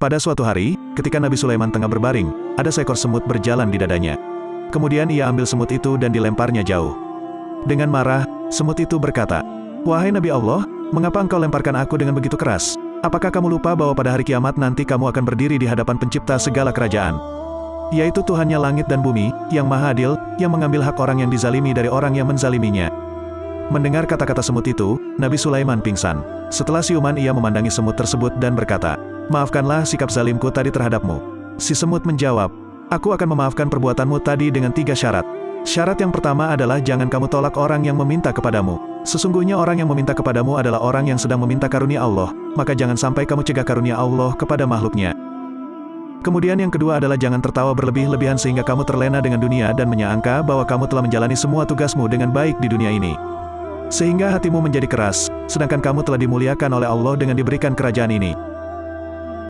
Pada suatu hari, ketika Nabi Sulaiman tengah berbaring, ada seekor semut berjalan di dadanya. Kemudian ia ambil semut itu dan dilemparnya jauh. Dengan marah, semut itu berkata, Wahai Nabi Allah, mengapa engkau lemparkan aku dengan begitu keras? Apakah kamu lupa bahwa pada hari kiamat nanti kamu akan berdiri di hadapan pencipta segala kerajaan? Yaitu Tuhannya langit dan bumi, yang maha adil, yang mengambil hak orang yang dizalimi dari orang yang menzaliminya. Mendengar kata-kata semut itu, Nabi Sulaiman pingsan. Setelah siuman ia memandangi semut tersebut dan berkata, Maafkanlah sikap zalimku tadi terhadapmu. Si semut menjawab, Aku akan memaafkan perbuatanmu tadi dengan tiga syarat. Syarat yang pertama adalah jangan kamu tolak orang yang meminta kepadamu. Sesungguhnya orang yang meminta kepadamu adalah orang yang sedang meminta karunia Allah, maka jangan sampai kamu cegah karunia Allah kepada makhluknya. Kemudian yang kedua adalah jangan tertawa berlebih-lebihan sehingga kamu terlena dengan dunia dan menyangka bahwa kamu telah menjalani semua tugasmu dengan baik di dunia ini. Sehingga hatimu menjadi keras, sedangkan kamu telah dimuliakan oleh Allah dengan diberikan kerajaan ini.